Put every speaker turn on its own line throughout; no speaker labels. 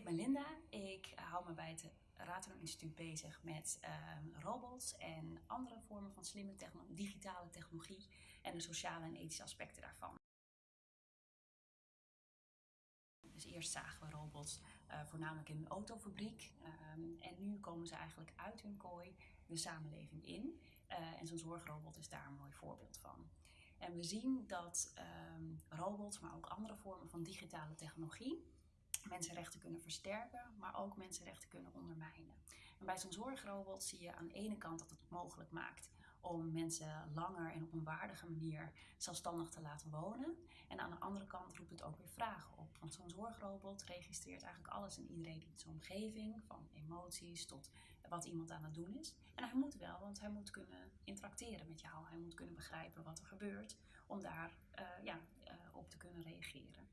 ik ben Linda. Ik hou me bij het Rateron Instituut bezig met ehm, robots en andere vormen van slimme digitale technologie en de sociale en ethische aspecten daarvan. Dus eerst zagen we robots uh, voornamelijk in een autofabriek ehm, en nu komen ze eigenlijk uit hun kooi de samenleving in. Uh, en zo'n zorgrobot is daar een mooi voorbeeld van. En we zien dat ehm, robots, maar ook andere vormen van digitale technologie, mensenrechten kunnen versterken, maar ook mensenrechten kunnen ondermijnen. En bij zo'n zorgrobot zie je aan de ene kant dat het mogelijk maakt om mensen langer en op een waardige manier zelfstandig te laten wonen. En aan de andere kant roept het ook weer vragen op. Want zo'n zorgrobot registreert eigenlijk alles en iedereen in zijn omgeving, van emoties tot wat iemand aan het doen is. En hij moet wel, want hij moet kunnen interacteren met jou. Hij moet kunnen begrijpen wat er gebeurt om daar uh, ja, uh, op te kunnen reageren.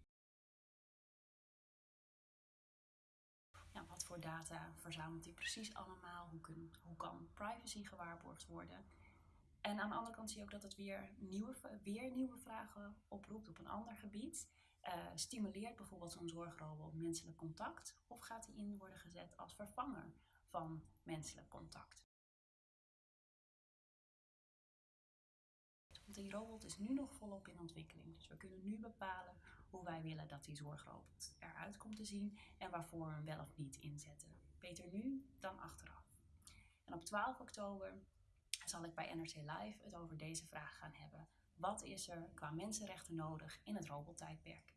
Data verzamelt hij precies allemaal? Hoe, hoe kan privacy gewaarborgd worden? En aan de andere kant zie je ook dat het weer nieuwe, weer nieuwe vragen oproept op een ander gebied. Uh, stimuleert bijvoorbeeld zo'n zorgrobot menselijk contact? Of gaat hij in worden gezet als vervanger van menselijk contact? Want die robot is nu nog volop in ontwikkeling. Dus we kunnen nu bepalen hoe wij willen dat die zorgrobot eruit komt te zien en waarvoor we hem wel of niet inzetten. Beter nu dan achteraf. En op 12 oktober zal ik bij NRC Live het over deze vraag gaan hebben. Wat is er qua mensenrechten nodig in het robottijdperk?